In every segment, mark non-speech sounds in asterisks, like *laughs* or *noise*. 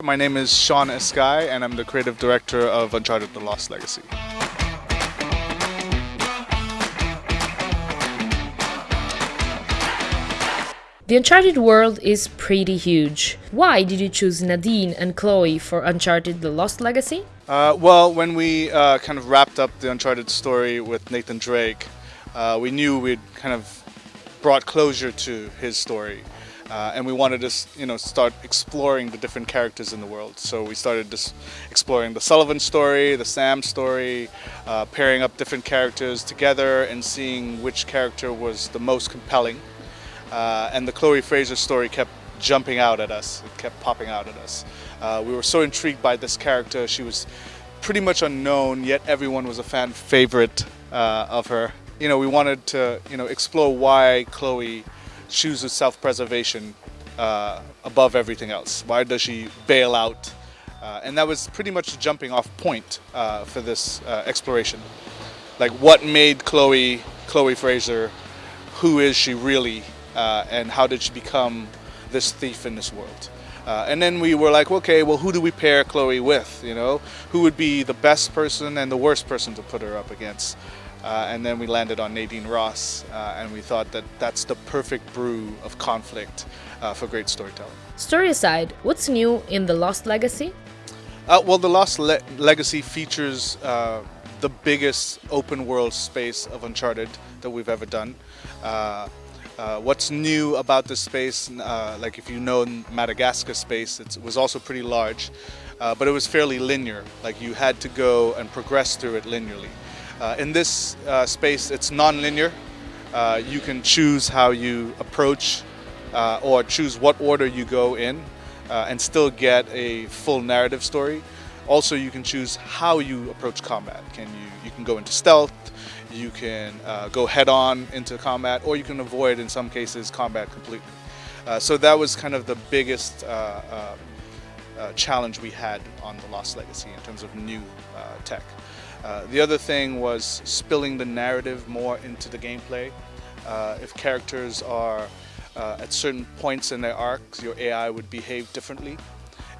My name is Shaun Escayg and I'm the creative director of Uncharted The Lost Legacy. The Uncharted world is pretty huge. Why did you choose Nadine and Chloe for Uncharted The Lost Legacy? Uh, well, when we uh, kind of wrapped up the Uncharted story with Nathan Drake, uh, we knew we'd kind of brought closure to his story. Uh, and we wanted to, you know, start exploring the different characters in the world. So we started just exploring the Sullivan story, the Sam story, uh, pairing up different characters together and seeing which character was the most compelling. Uh, and the Chloe Fraser story kept jumping out at us. It kept popping out at us. Uh, we were so intrigued by this character. She was pretty much unknown, yet everyone was a fan favorite uh, of her. You know, we wanted to, you know, explore why Chloe chooses self-preservation uh, above everything else. Why does she bail out? Uh, and that was pretty much the jumping off point uh, for this exploration. Like what made Chloe, Chloe Fraser, who is she really? uh, and how did she become this thief in this world. Uh, and then we were like, okay, well, who do we pair Chloe with? You know, who would be the best person and the worst person to put her up against? Uh, and then we landed on Nadine Ross, uh, and we thought that that's the perfect brew of conflict uh, for great storytelling. Story aside, what's new in The Lost Legacy? Uh, well, The Lost Le Legacy features uh, the biggest open world space of Uncharted that we've ever done. Uh, uh, what's new about this space, uh, like if you know Madagascar space, it was also pretty large, uh, but it was fairly linear. Like you had to go and progress through it linearly. Uh, in this uh, space, it's non-linear. Uh, you can choose how you approach or choose what order you go in and still get a full narrative story. Also, you can choose how you approach combat. Can you, you can go into stealth, you can uh, go head on into combat or you can avoid in some cases combat completely. Uh, so that was kind of the biggest uh, uh, uh challenge we had on the Lost Legacy in terms of new uh, tech. the other thing was spilling the narrative more into the gameplay. if characters are at certain points in their arcs, your AI would behave differently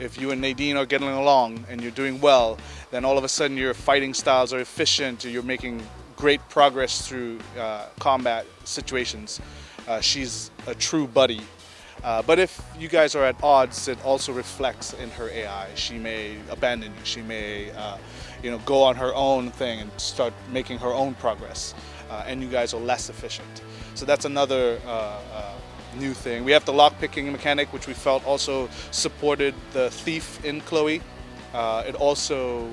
if you and Nadine are getting along and you're doing well, then all of a sudden your fighting styles are efficient, you're making great progress through uh, combat situations. Uh, she's a true buddy. Uh, but if you guys are at odds, it also reflects in her AI. She may abandon you. She may, uh, you know, go on her own thing and start making her own progress. Uh, and you guys are less efficient. So that's another uh, new thing. We have the lock picking mechanic, which we felt also supported the thief in Chloe. it also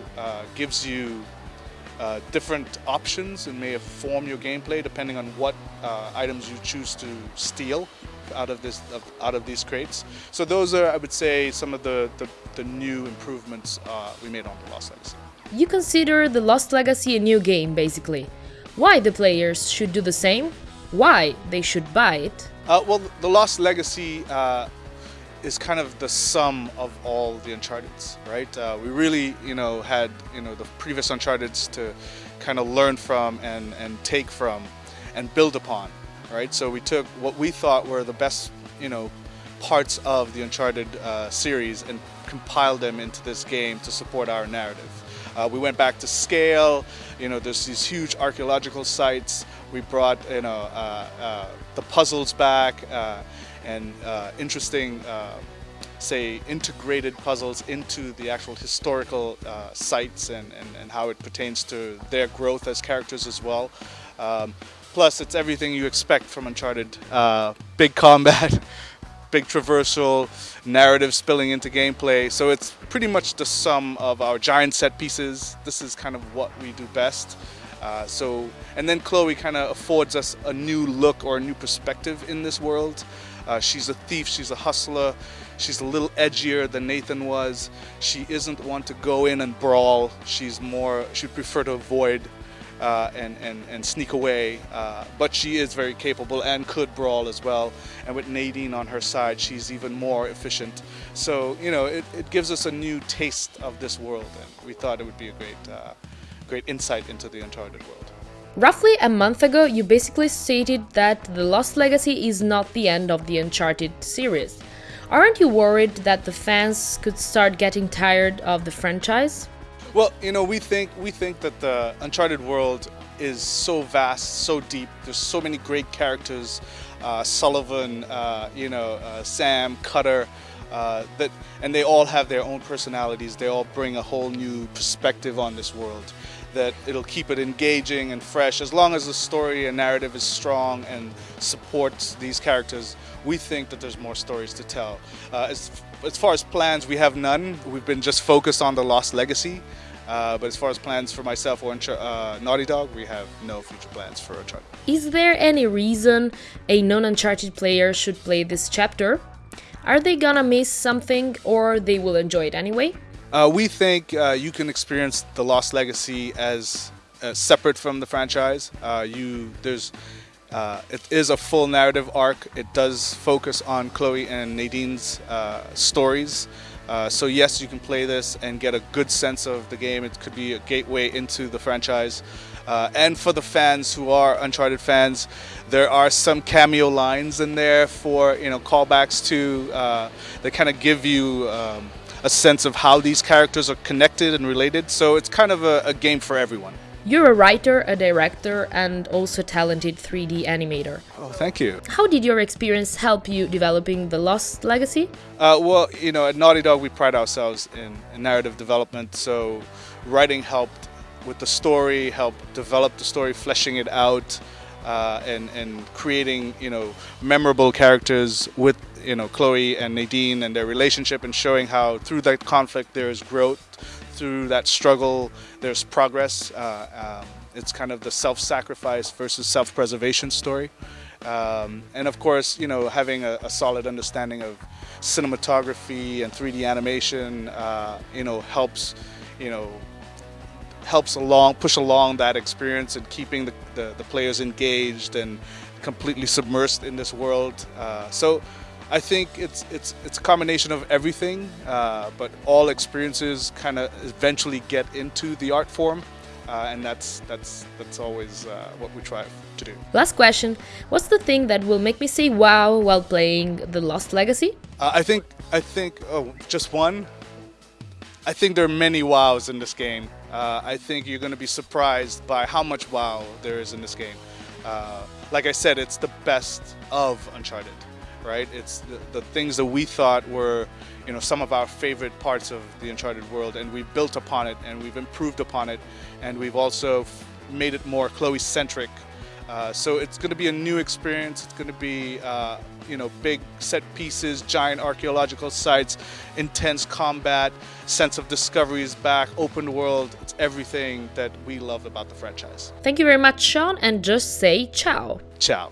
gives you uh, different options and may inform your gameplay depending on what uh, items you choose to steal out of this out of these crates. So those are, I would say, some of the, the, the new improvements uh, we made on the Lost Legacy. You consider the Lost Legacy a new game, basically. Why the players should do the same? Why they should buy it? Uh, well, the Lost Legacy uh, is kind of the sum of all the Uncharted's, right? Uh, we really, you know, had, you know, the previous Uncharted's to kind of learn from and, and take from and build upon, right? So we took what we thought were the best, you know, parts of the Uncharted uh, series and compiled them into this game to support our narrative. Uh, we went back to scale, you know, there's these huge archaeological sites. We brought, you know, uh, uh the puzzles back uh, and uh, interesting, say, integrated puzzles into the actual historical sites and, and, and, how it pertains to their growth as characters as well. Um, plus, it's everything you expect from Uncharted. Uh, big combat, *laughs* big traversal, narrative spilling into gameplay. So it's pretty much the sum of our giant set pieces. This is kind of what we do best. Uh, so, and then Chloe kind of affords us a new look or a new perspective in this world. Uh, she's a thief, she's a hustler, she's a little edgier than Nathan was. She isn't one to go in and brawl. She's more, she'd prefer to avoid uh, and, and, and sneak away. Uh, but she is very capable and could brawl as well. And with Nadine on her side, she's even more efficient. So, you know, it, it gives us a new taste of this world. And we thought it would be a great, uh, great insight into the Uncharted world. Roughly a month ago, you basically stated that The Lost Legacy is not the end of the Uncharted series. Aren't you worried that the fans could start getting tired of the franchise? Well, you know, we think we think that the Uncharted world is so vast, so deep. There's so many great characters, uh, Sullivan, uh, you know, uh, Sam, Cutter, uh, that, and they all have their own personalities. They all bring a whole new perspective on this world. That it'll keep it engaging and fresh as long as the story and narrative is strong and supports these characters. We think that there's more stories to tell. Uh, as, as far as plans, we have none. We've been just focused on the Lost Legacy. Uh, but as far as plans for myself or uh, Naughty Dog, we have no future plans for Uncharted. Is there any reason a non-Uncharted player should play this chapter? Are they gonna miss something or they will enjoy it anyway? Uh, we think uh, you can experience the Lost Legacy as uh, separate from the franchise. Uh, you there's it is a full narrative arc. It does focus on Chloe and Nadine's stories. Uh, so yes, you can play this and get a good sense of the game. It could be a gateway into the franchise. Uh, and for the fans who are Uncharted fans, there are some cameo lines in there for you know callbacks to uh, that kind of give you um, a sense of how these characters are connected and related. So it's kind of a, a game for everyone. You're a writer, a director, and also talented 3D animator. Oh, thank you. How did your experience help you developing the Lost Legacy? Uh, well, you know, at Naughty Dog, we pride ourselves in, in narrative development, so writing helped with the story, helped develop the story, fleshing it out, uh, and, and creating, you know, memorable characters with, you know, Chloe and Nadine and their relationship and showing how through that conflict there is growth, through that struggle, there's progress. Uh, um, it's kind of the self-sacrifice versus self-preservation story. Um, and of course, you know, having a, a, solid understanding of cinematography and 3D animation, uh, you know, helps, you know, helps along, push along that experience and keeping the, the, the players engaged and completely submersed in this world. Uh, so I think it's it's it's a combination of everything, uh, but all experiences kind of eventually get into the art form, uh, and that's that's that's always uh, what we try to do. Last question: What's the thing that will make me say "wow" while playing The Lost Legacy? Uh, I think I think oh, just one. I think there are many wows in this game. Uh, I think you're going to be surprised by how much wow there is in this game. Uh, like I said, it's the best of Uncharted right? It's the, the, things that we thought were, you know, some of our favorite parts of the Uncharted world, and we've built upon it, and we've improved upon it, and we've also made it more Chloe-centric. Uh, so it's going to be a new experience. It's going to be, uh, you know, big set pieces, giant archaeological sites, intense combat, sense of discovery is back, open world. It's everything that we love about the franchise. Thank you very much, Shaun, and just say ciao. Ciao.